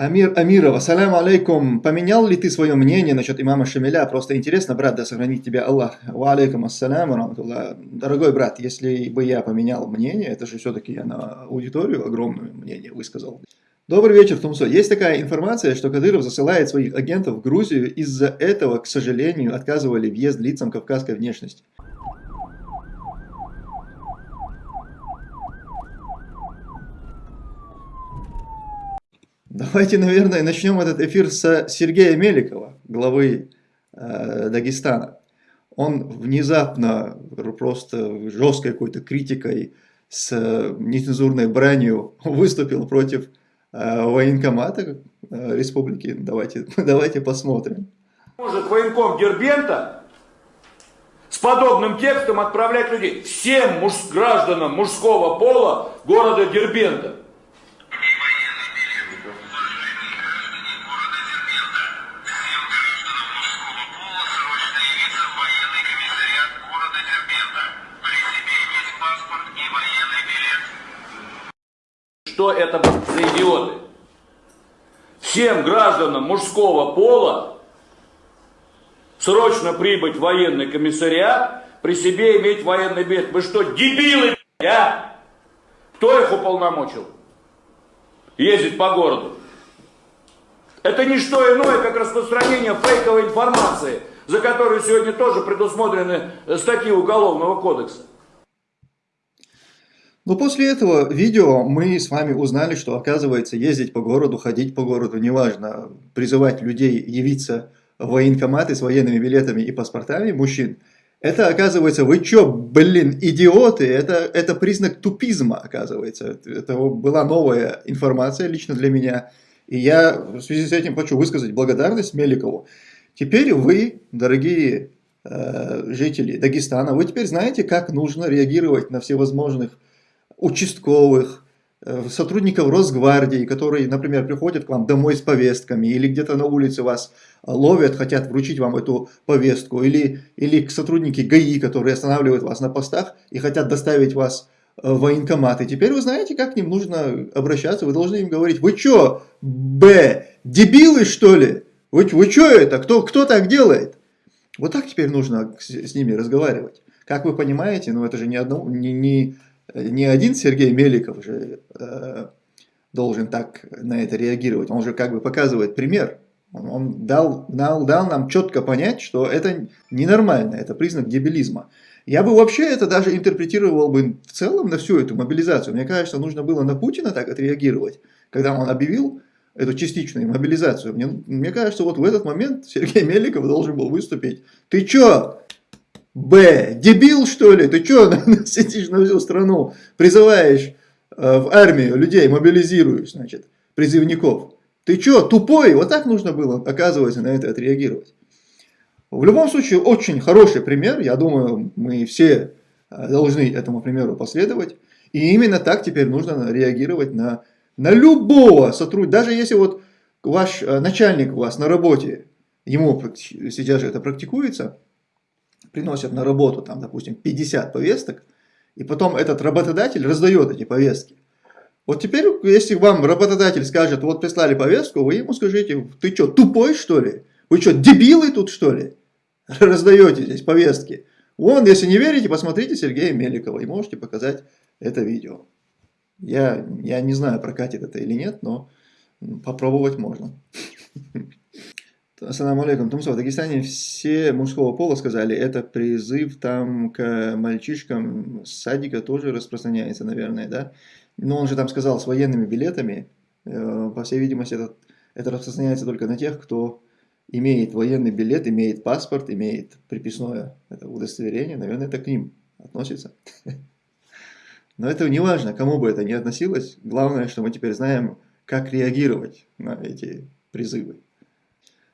Амир Амиров, ассаляму алейкум. Поменял ли ты свое мнение насчет имама Шамиля? Просто интересно, брат, да сохранит тебя Аллах. Ва алейкум ассаляму. Дорогой брат, если бы я поменял мнение, это же все-таки я на аудиторию огромное мнение высказал. Добрый вечер, Тумсо. Есть такая информация, что Кадыров засылает своих агентов в Грузию. Из-за этого, к сожалению, отказывали въезд лицам кавказской внешности. Давайте, наверное, начнем этот эфир с Сергея Меликова, главы э, Дагестана. Он внезапно, просто жесткой какой-то критикой, с нецензурной бранью выступил против э, военкомата э, республики. Давайте, давайте посмотрим. Может военком Дербента с подобным текстом отправлять людей всем муж, гражданам мужского пола города Дербента. Что это за идиоты? Всем гражданам мужского пола срочно прибыть в военный комиссариат, при себе иметь военный билет. Вы что, дебилы, а? Кто их уполномочил? Ездить по городу. Это не что иное, как распространение фейковой информации, за которую сегодня тоже предусмотрены статьи Уголовного кодекса. Но после этого видео мы с вами узнали, что оказывается ездить по городу, ходить по городу, неважно, призывать людей явиться в военкоматы с военными билетами и паспортами мужчин, это оказывается, вы чё, блин, идиоты, это, это признак тупизма, оказывается. Это была новая информация лично для меня. И я в связи с этим хочу высказать благодарность Меликову. Теперь вы, дорогие э, жители Дагестана, вы теперь знаете, как нужно реагировать на всевозможных участковых, э, сотрудников Росгвардии, которые, например, приходят к вам домой с повестками, или где-то на улице вас ловят, хотят вручить вам эту повестку, или, или сотрудники ГАИ, которые останавливают вас на постах и хотят доставить вас э, в военкомат. И теперь вы знаете, как к ним нужно обращаться, вы должны им говорить, вы что, Б, дебилы что ли? Вы, вы что это? Кто, кто так делает? Вот так теперь нужно с, с ними разговаривать. Как вы понимаете, ну это же не, одно, не, не не один Сергей Меликов же э, должен так на это реагировать, он же как бы показывает пример. Он, он дал, дал, дал нам четко понять, что это ненормально, это признак дебилизма. Я бы вообще это даже интерпретировал бы в целом на всю эту мобилизацию. Мне кажется, нужно было на Путина так отреагировать, когда он объявил эту частичную мобилизацию. Мне, мне кажется, вот в этот момент Сергей Меликов должен был выступить. Ты чё, Б. Дебил, что ли? Ты что сидишь на всю страну, призываешь э, в армию людей, мобилизируешь, значит, призывников? Ты что, тупой? Вот так нужно было, оказывается, на это отреагировать. В любом случае, очень хороший пример. Я думаю, мы все э, должны этому примеру последовать. И именно так теперь нужно реагировать на, на любого сотрудника. Даже если вот ваш э, начальник у вас на работе, ему сейчас же это практикуется, приносят на работу, там, допустим, 50 повесток, и потом этот работодатель раздает эти повестки. Вот теперь, если вам работодатель скажет, вот прислали повестку, вы ему скажите, ты что, тупой что ли? Вы что, дебилы тут что ли? Раздаете здесь повестки. Вон, если не верите, посмотрите Сергея Меликова и можете показать это видео. Я, я не знаю, прокатит это или нет, но попробовать можно. Ассаламу алейкум. Тумсо, в Дагестане все мужского пола сказали, это призыв там к мальчишкам садика тоже распространяется, наверное, да? Но он же там сказал с военными билетами, э, по всей видимости, это, это распространяется только на тех, кто имеет военный билет, имеет паспорт, имеет приписное это удостоверение, наверное, это к ним относится. Но это не важно, кому бы это ни относилось, главное, что мы теперь знаем, как реагировать на эти призывы.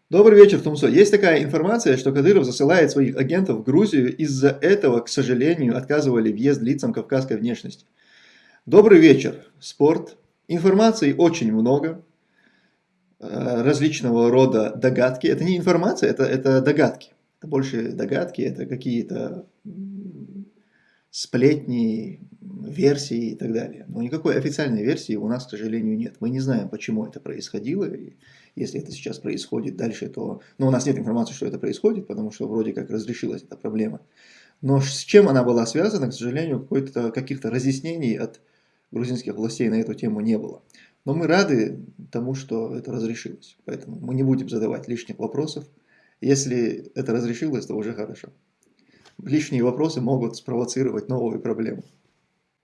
Добрый вечер, Тумсо. Есть такая информация, что Кадыров засылает своих агентов в Грузию. Из-за этого, к сожалению, отказывали въезд лицам кавказской внешности. Добрый вечер, спорт. Информации очень много. Э, различного рода догадки. Это не информация, это, это догадки. Это больше догадки, это какие-то сплетни, версии и так далее. Но никакой официальной версии у нас, к сожалению, нет. Мы не знаем, почему это происходило. И если это сейчас происходит дальше, то... Но у нас нет информации, что это происходит, потому что вроде как разрешилась эта проблема. Но с чем она была связана, к сожалению, каких-то разъяснений от грузинских властей на эту тему не было. Но мы рады тому, что это разрешилось. Поэтому мы не будем задавать лишних вопросов. Если это разрешилось, то уже хорошо. Лишние вопросы могут спровоцировать новую проблему.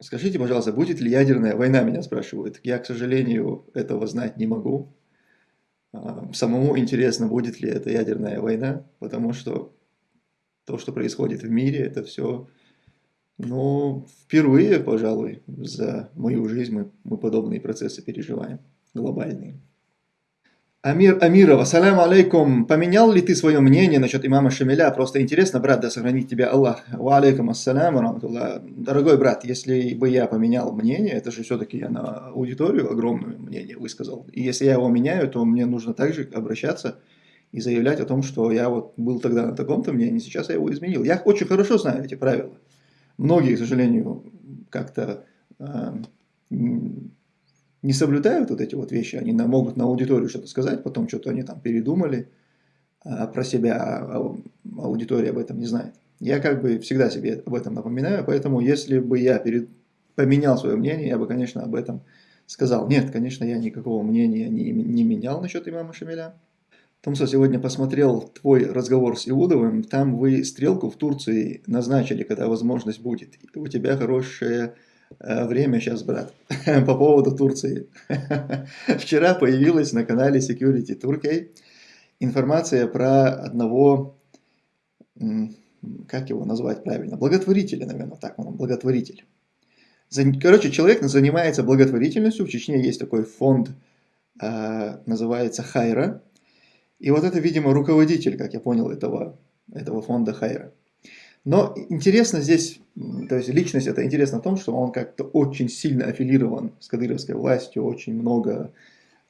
Скажите, пожалуйста, будет ли ядерная война, меня спрашивают. Я, к сожалению, этого знать не могу. А, самому интересно, будет ли это ядерная война, потому что то, что происходит в мире, это все, ну, впервые, пожалуй, за мою жизнь мы, мы подобные процессы переживаем, глобальные. Амир Амиров, ассаляму алейкум. Поменял ли ты свое мнение насчет имама Шамиля? Просто интересно, брат, да сохранит тебя Аллах. Ва алейкум ассаляму. Дорогой брат, если бы я поменял мнение, это же все-таки я на аудиторию огромное мнение высказал. И если я его меняю, то мне нужно также обращаться и заявлять о том, что я вот был тогда на таком-то мнении, сейчас я его изменил. Я очень хорошо знаю эти правила. Многие, к сожалению, как-то э, не соблюдают вот эти вот вещи, они могут на аудиторию что-то сказать, потом что-то они там передумали а, про себя, а аудитория об этом не знает. Я как бы всегда себе об этом напоминаю, поэтому если бы я перед... поменял свое мнение, я бы, конечно, об этом сказал. Нет, конечно, я никакого мнения не, не менял насчет имама Шамиля. Томсо сегодня посмотрел твой разговор с Иудовым, там вы стрелку в Турции назначили, когда возможность будет. У тебя хорошая время сейчас, брат, по поводу Турции. Вчера появилась на канале Security Turkey информация про одного, как его назвать правильно, благотворителя, наверное, так он, благотворитель. Короче, человек занимается благотворительностью, в Чечне есть такой фонд, э, называется Хайра, и вот это, видимо, руководитель, как я понял, этого, этого фонда Хайра. Но интересно здесь, то есть личность это интересно в том, что он как-то очень сильно аффилирован с кадыровской властью, очень много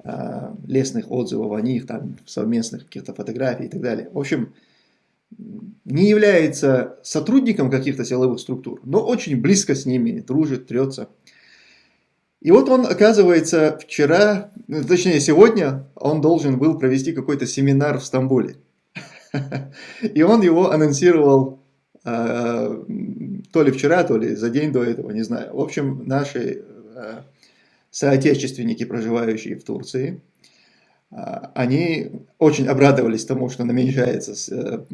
э, лестных отзывов о них, там совместных каких-то фотографий и так далее. В общем, не является сотрудником каких-то силовых структур, но очень близко с ними дружит, трется. И вот он, оказывается, вчера, ну, точнее сегодня, он должен был провести какой-то семинар в Стамбуле. И он его анонсировал то ли вчера, то ли за день до этого, не знаю. В общем, наши а, соотечественники, проживающие в Турции, а, они очень обрадовались тому, что намечается э,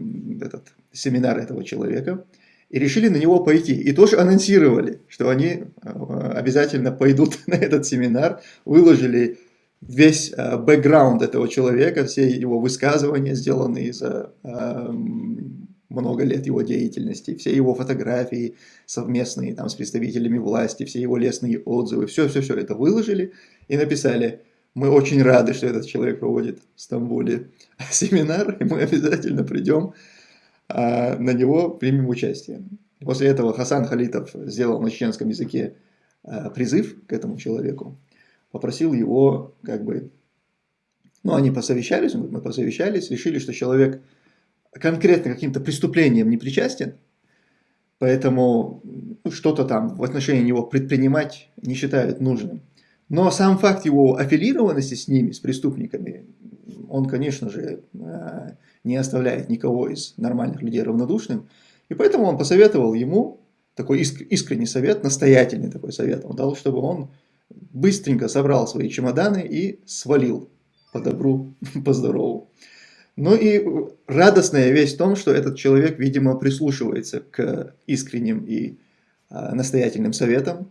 этот семинар этого человека, и решили на него пойти. И тоже анонсировали, что они обязательно пойдут на этот семинар, выложили весь бэкграунд этого человека, все его высказывания, сделанные за много лет его деятельности, все его фотографии совместные там, с представителями власти, все его лестные отзывы, все-все-все это выложили и написали, мы очень рады, что этот человек проводит в Стамбуле семинар, и мы обязательно придем а, на него, примем участие. После этого Хасан Халитов сделал на чеченском языке а, призыв к этому человеку, попросил его, как бы, ну, они посовещались, мы посовещались, решили, что человек конкретно каким-то преступлением не причастен, поэтому ну, что-то там в отношении него предпринимать не считают нужным. Но сам факт его аффилированности с ними, с преступниками, он, конечно же, э, не оставляет никого из нормальных людей равнодушным. И поэтому он посоветовал ему, такой искренний совет, настоятельный такой совет, он дал, чтобы он быстренько собрал свои чемоданы и свалил по добру, по здорову. Ну и радостная вещь в том, что этот человек, видимо, прислушивается к искренним и а, настоятельным советам.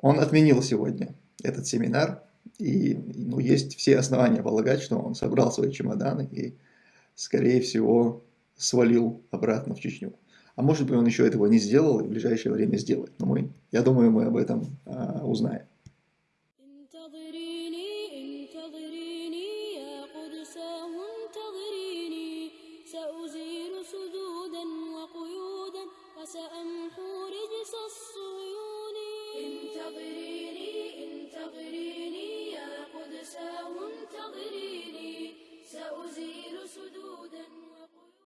Он отменил сегодня этот семинар, и ну, есть все основания полагать, что он собрал свои чемоданы и, скорее всего, свалил обратно в Чечню. А может быть, он еще этого не сделал и в ближайшее время сделает. Но мы, я думаю, мы об этом а, узнаем.